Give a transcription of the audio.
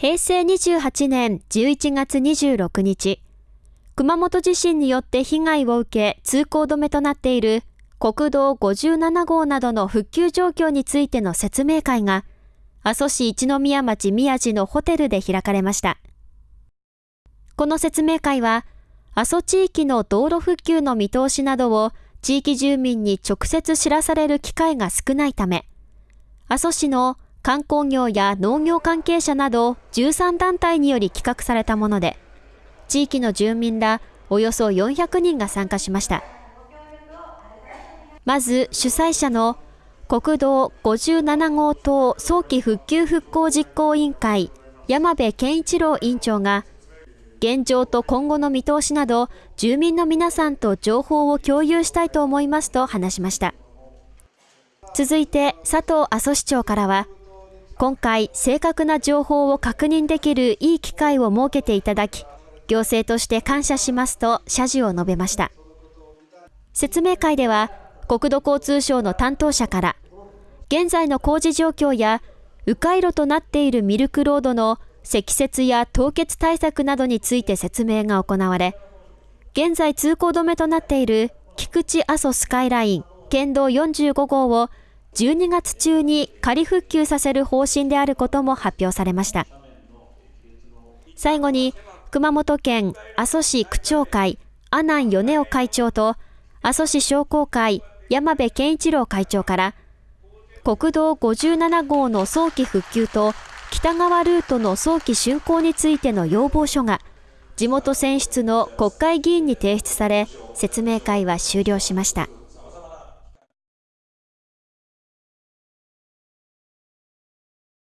平成28年11月26日、熊本地震によって被害を受け通行止めとなっている国道57号などの復旧状況についての説明会が、阿蘇市一宮町宮地のホテルで開かれました。この説明会は、阿蘇地域の道路復旧の見通しなどを地域住民に直接知らされる機会が少ないため、阿蘇市の観光業や農業関係者など13団体により企画されたもので、地域の住民らおよそ400人が参加しました。まず主催者の国道57号棟早期復旧復興実行委員会山部健一郎委員長が現状と今後の見通しなど住民の皆さんと情報を共有したいと思いますと話しました続いて佐藤阿蘇市長からは今回正確な情報を確認できるいい機会を設けていただき行政として感謝しますと謝辞を述べました。説明会では国土交通省の担当者から現在の工事状況や迂回路となっているミルクロードの積雪や凍結対策などについて説明が行われ、現在通行止めとなっている菊池阿蘇スカイライン県道45号を12月中に仮復旧させる方針であることも発表されました。最後に、熊本県阿蘇市区長会阿南米夫会長と阿蘇市商工会山部健一郎会長から国道57号の早期復旧と北側ルートの早期竣工についての要望書が地元選出の国会議員に提出され説明会は終了しました。